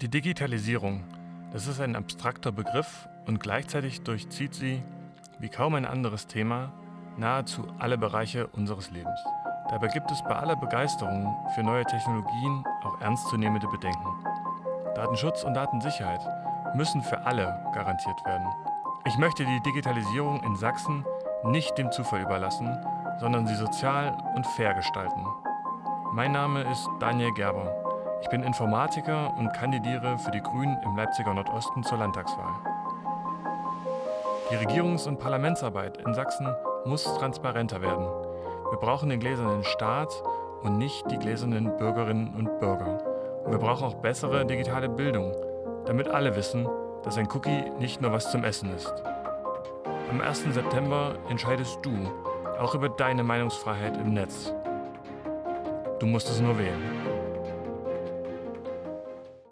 Die Digitalisierung, das ist ein abstrakter Begriff und gleichzeitig durchzieht sie, wie kaum ein anderes Thema, nahezu alle Bereiche unseres Lebens. Dabei gibt es bei aller Begeisterung für neue Technologien auch ernstzunehmende Bedenken. Datenschutz und Datensicherheit müssen für alle garantiert werden. Ich möchte die Digitalisierung in Sachsen nicht dem Zufall überlassen, sondern sie sozial und fair gestalten. Mein Name ist Daniel Gerber. Ich bin Informatiker und kandidiere für die Grünen im Leipziger Nordosten zur Landtagswahl. Die Regierungs- und Parlamentsarbeit in Sachsen muss transparenter werden. Wir brauchen den gläsernen Staat und nicht die gläsernen Bürgerinnen und Bürger. Und wir brauchen auch bessere digitale Bildung, damit alle wissen, dass ein Cookie nicht nur was zum Essen ist. Am 1. September entscheidest du auch über deine Meinungsfreiheit im Netz. Du musst es nur wählen.